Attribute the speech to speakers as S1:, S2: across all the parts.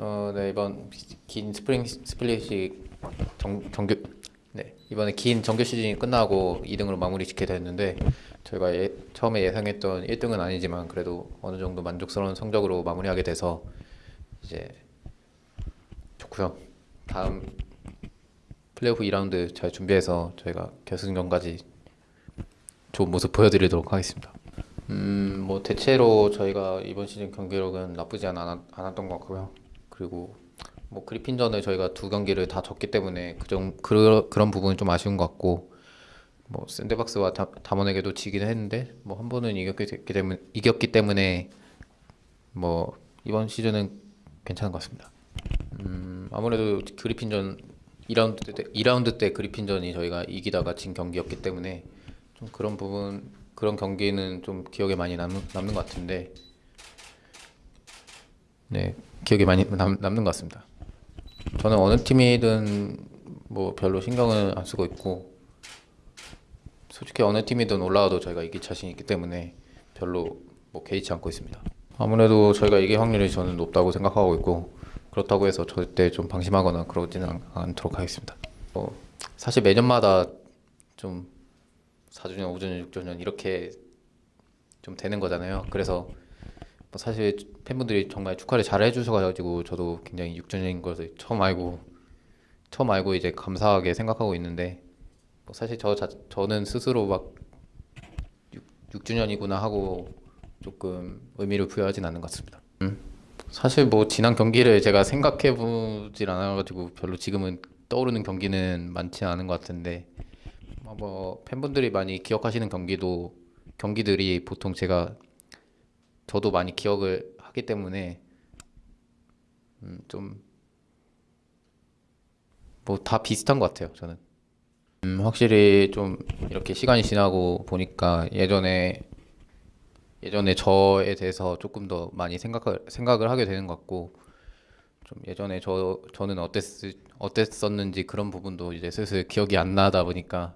S1: 어, 네 이번 긴 spring split이 정, 정규 네 이번에 긴 정규 시즌이 끝나고 2등으로 마무리 짓게 됐는데 저희가 예, 처음에 예상했던 1등은 아니지만 그래도 어느 정도 만족스러운 성적으로 마무리하게 돼서 이제 좋고요. 다음 플레이오프 2라운드 잘 준비해서 저희가 결승전까지 좋은 모습 보여드리도록 하겠습니다. 음, 뭐 대체로 저희가 이번 시즌 경기력은 나쁘지 않, 않았던 것 같고요. 그리고 뭐 그리핀전을 저희가 두 경기를 다 졌기 때문에 그정 그, 그런 부분은 좀 아쉬운 것 같고 뭐 샌드박스와 다, 담원에게도 지긴 했는데 뭐 한 번은 이겼기 때문에 이겼기 때문에 뭐 이번 시즌은 괜찮은 것 같습니다. 음, 아무래도 그리핀전 2라운드 때 2라운드 때 그리핀전이 저희가 이기다가 진 경기였기 때문에 좀 그런 부분 그런 경기는 좀 기억에 많이 남는, 남는 것 같은데 네 기억에 많이 남, 남는 것 같습니다. 저는 어느 팀이든 뭐 별로 신경을 안 쓰고 있고 솔직히 어느 팀이든 올라와도 저희가 이길 자신 있기 때문에 별로 뭐 개의치 않고 있습니다. 아무래도 저희가 이길 확률이 저는 높다고 생각하고 있고 그렇다고 해서 절대 좀 방심하거나 그러지는 않- 않도록 하겠습니다. 어, 사실 매년마다 좀 4주년, 5주년, 6주년 이렇게 좀 되는 거잖아요. 그래서 뭐 사실 팬분들이 정말 축하를 잘 해주셔가지고 저도 굉장히 6주년인 것을 처음 알고 처음 알고 이제 감사하게 생각하고 있는데 뭐 사실 저 자, 저는 스스로 막 6, 주년이구나 하고 조금 의미를 부여하진 않는 것 같습니다. 음. 사실 뭐 지난 경기를 제가 생각해 보질 않아가지고 별로 지금은 떠오르는 경기는 많지 않은 것 같은데 뭐, 뭐 팬분들이 많이 기억하시는 경기도 경기들이 보통 제가 저도 많이 기억을 하기 때문에 음, 좀뭐 다 비슷한 것 같아요 저는. 음, 확실히 좀 이렇게 시간이 지나고 보니까 예전에 예전에 저에 대해서 조금 더 많이 생각을 생각을 하게 되는 것 같고 좀 예전에 저 저는 어땠 어땠었는지 그런 부분도 이제 슬슬 기억이 안 나다 보니까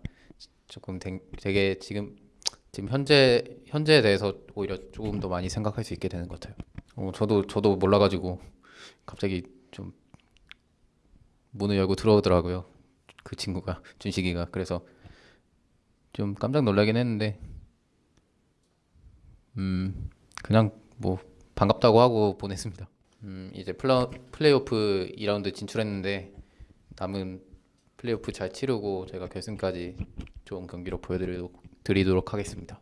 S1: 조금 되, 되게 지금 지금 현재 현재에 대해서 오히려 조금 더 많이 생각할 수 있게 되는 것 같아요. 어, 저도 저도 몰라가지고 갑자기 좀 문을 열고 들어오더라고요. 그 친구가 준식이가 그래서 좀 깜짝 놀라긴 했는데 음 그냥 뭐 반갑다고 하고 보냈습니다. 음 이제 플라, 플레이오프 2라운드 진출했는데 남은 플레이오프 잘 치르고 제가 결승까지 좋은 경기로 보여드리도록 드리도록 하겠습니다.